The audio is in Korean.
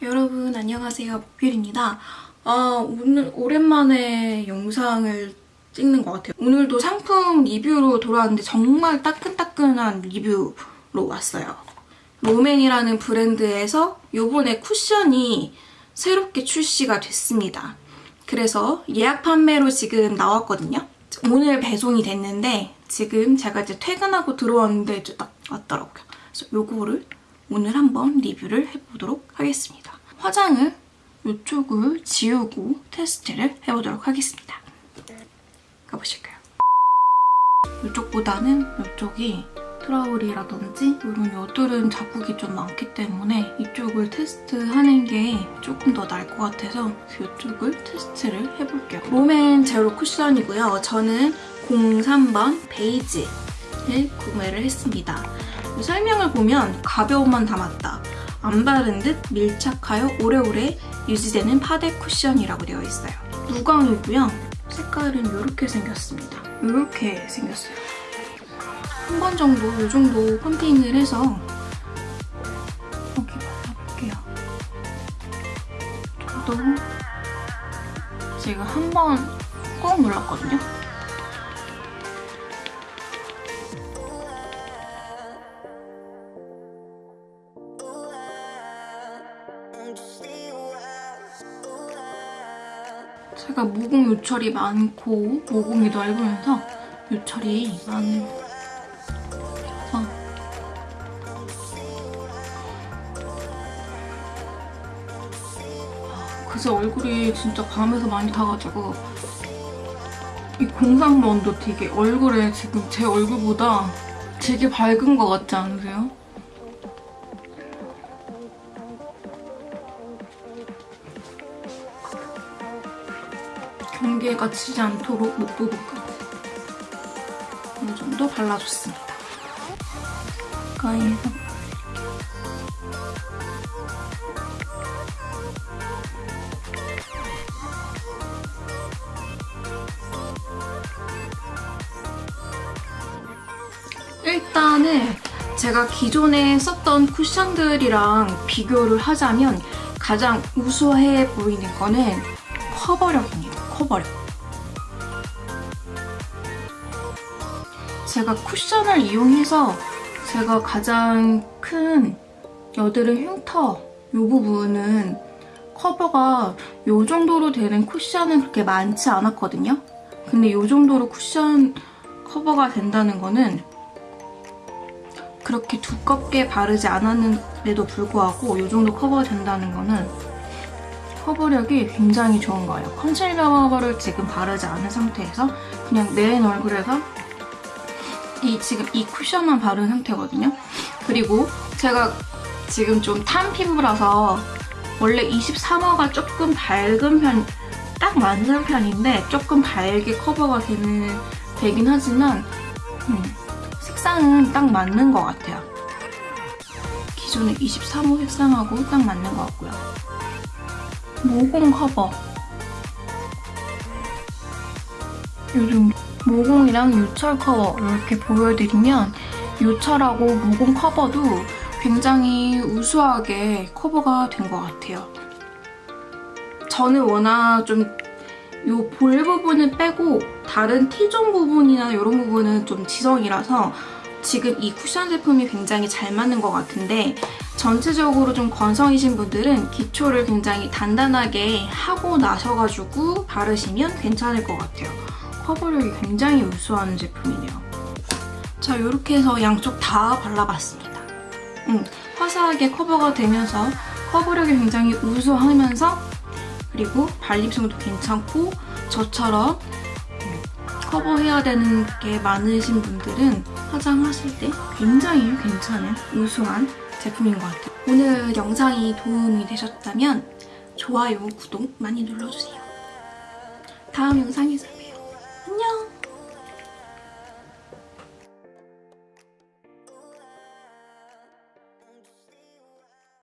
여러분 안녕하세요 목필입니다. 아 오늘 오랜만에 영상을 찍는 것 같아요. 오늘도 상품 리뷰로 돌아왔는데 정말 따끈따끈한 리뷰로 왔어요. 로맨이라는 브랜드에서 요번에 쿠션이 새롭게 출시가 됐습니다. 그래서 예약 판매로 지금 나왔거든요. 오늘 배송이 됐는데 지금 제가 이제 퇴근하고 들어왔는데 이제 딱 왔더라고요. 그래서 요거를 오늘 한번 리뷰를 해보도록 하겠습니다. 화장을 이쪽을 지우고 테스트를 해보도록 하겠습니다. 가보실까요? 이쪽보다는 이쪽이 트러블이라든지 이런 여드름 자국이 좀 많기 때문에 이쪽을 테스트하는 게 조금 더 나을 것 같아서 이쪽을 테스트를 해볼게요. 롬앤 제로 쿠션이고요. 저는 03번 베이지를 구매를 했습니다. 설명을 보면 가벼움만 담았다. 안 바른 듯 밀착하여 오래오래 유지되는 파데 쿠션이라고 되어 있어요. 무광이고요. 색깔은 이렇게 생겼습니다. 이렇게 생겼어요. 한 번 정도, 이 정도 펌핑을 해서 여기 발라볼게요. 저도 지금 한번 꾹 눌렀거든요. 제가 모공 요철이 많고 모공이 넓으면서 요철이 많은 그래서 아, 그새 얼굴이 진짜 밤에서 많이 타가지고 이 공상번도 되게 얼굴에 지금 제 얼굴보다 되게 밝은 것 같지 않으세요? 경계가 치지 않도록 목 부분까지 어느 정도 발라줬습니다. 가까이에서 일단은 제가 기존에 썼던 쿠션들이랑 비교를 하자면 가장 우수해 보이는 거는 커버력입니다. 커버력. 제가 쿠션을 이용해서 제가 가장 큰 여드름 흉터 이 부분은 커버가 이 정도로 되는 쿠션은 그렇게 많지 않았거든요. 근데 이 정도로 쿠션 커버가 된다는 거는 그렇게 두껍게 바르지 않았는데도 불구하고 이 정도 커버가 된다는 거는 커버력이 굉장히 좋은 거예요. 컨실러를 지금 바르지 않은 상태에서 그냥 내 얼굴에서 이 지금 이 쿠션만 바른 상태거든요. 그리고 제가 지금 좀 탄 피부라서 원래 23호가 조금 밝은 편, 딱 맞는 편인데 조금 밝게 커버가 되는, 되긴 하지만 음, 색상은 딱 맞는 것 같아요. 기존의 23호 색상하고 딱 맞는 것 같고요. 모공 커버 요즘 모공이랑 요철 커버 이렇게 보여드리면 요철하고 모공 커버도 굉장히 우수하게 커버가 된 것 같아요. 저는 워낙 좀 요 볼 부분을 빼고 다른 T존 부분이나 이런 부분은 좀 지성이라서 지금 이 쿠션 제품이 굉장히 잘 맞는 것 같은데 전체적으로 좀 건성이신 분들은 기초를 굉장히 단단하게 하고 나셔가지고 바르시면 괜찮을 것 같아요. 커버력이 굉장히 우수한 제품이네요. 자, 이렇게 해서 양쪽 다 발라봤습니다. 음, 화사하게 커버가 되면서 커버력이 굉장히 우수하면서 그리고 발림성도 괜찮고 저처럼 커버해야 되는 게 많으신 분들은 화장하실 때 굉장히 괜찮은 우수한 제품인 것 같아요. 오늘 영상이 도움이 되셨다면 좋아요, 구독 많이 눌러주세요. 다음 영상에서